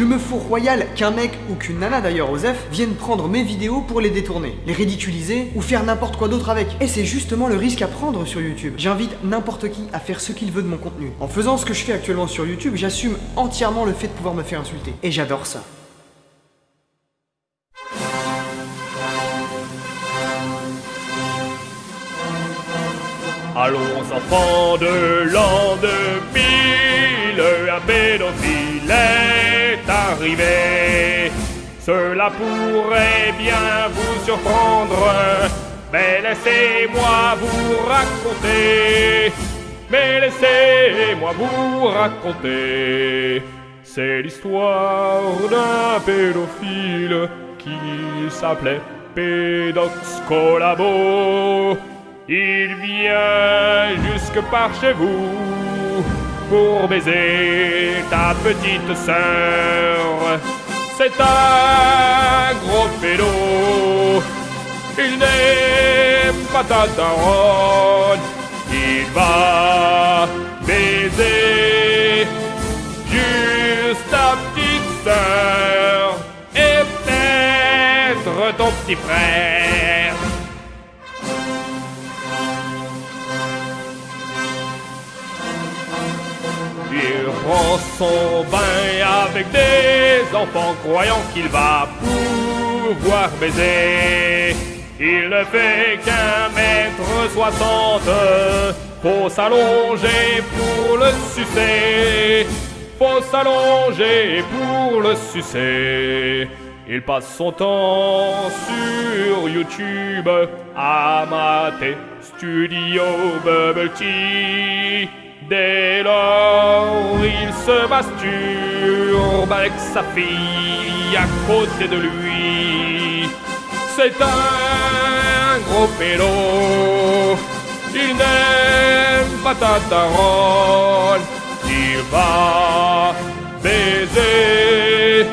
Je me fous royal qu'un mec ou qu'une nana d'ailleurs Osef vienne prendre mes vidéos pour les détourner, les ridiculiser ou faire n'importe quoi d'autre avec. Et c'est justement le risque à prendre sur YouTube. J'invite n'importe qui à faire ce qu'il veut de mon contenu. En faisant ce que je fais actuellement sur YouTube, j'assume entièrement le fait de pouvoir me faire insulter. Et j'adore ça. Allons enfants de l'an 2000, Cela pourrait bien vous surprendre, mais laissez-moi vous raconter. Mais laissez-moi vous raconter. C'est l'histoire d'un pédophile qui s'appelait Pédox Collabo. Il vient jusque par chez vous pour baiser ta petite sœur. C'est un gros pédo. Il n'aime pas ta daronne. Il va baiser juste ta petite sœur et peut-être ton petit frère. Prend son bain avec des enfants croyant qu'il va pouvoir baiser. Il ne fait qu'un mètre soixante. Faut s'allonger pour le sucer. Faut s'allonger pour le sucer. Il passe son temps sur YouTube à mater Studio Bubble Tea. Dès lors, se masturbe avec sa fille à côté de lui. C'est un gros pélo. Il n'aime pas ta daronne. Il va baiser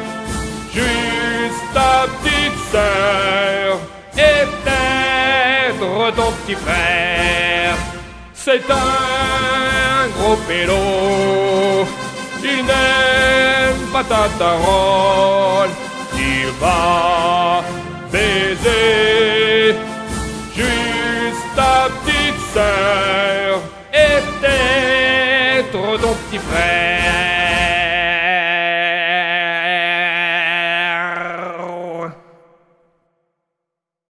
juste ta petite sœur et peut-être ton petit frère. C'est un gros pélo. Il n'aime pas ta daronne. Il va